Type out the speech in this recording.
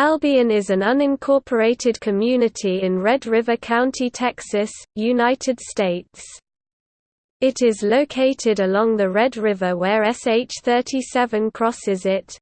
Albion is an unincorporated community in Red River County, Texas, United States. It is located along the Red River where SH-37 crosses it.